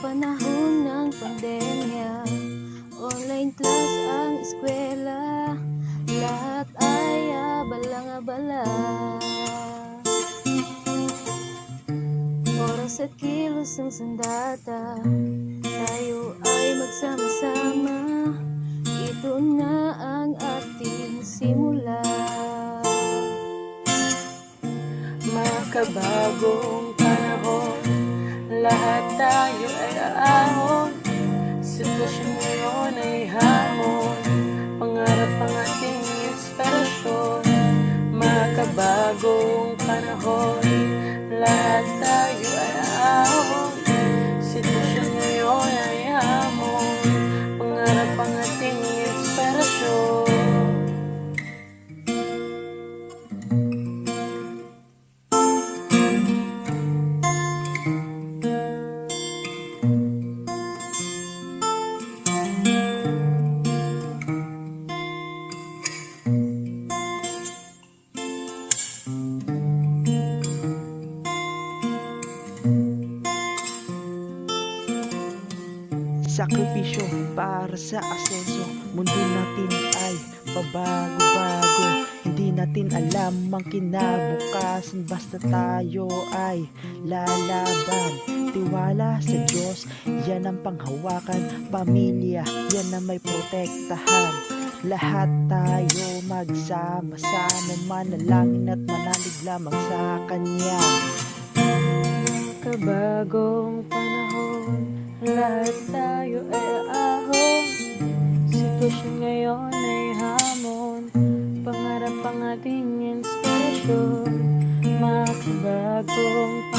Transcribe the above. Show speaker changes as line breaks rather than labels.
panahon ng pandemya. Online class ang eskwela. Lahat ay abalang-abala Oras at kilos ng sandata. Tayo ay magsama-sama. Ito na ang ating simula.
Panahon Lahat tayo ay aahon. Sitwasyon ngayon ay hamon. Pangarap ang ating inspirasyon Makabagong panahon
Sakripisyo para sa asenso Mundo natin ay pabago-bago Hindi natin alam ang kinabukasan. Basta tayo ay lalaban. Tiwala sa Diyos, yan ang panghawakan. Pamilya, yan ang may protektahan. Lahat tayo magsama-sama. Manalangin at manalig lamang sa Kanya.
Kabagong panahon Lahat tayo ay aahon Sitwasyon ngayon ay hamon. Pangarap ang ating inspirasyon. Makabagong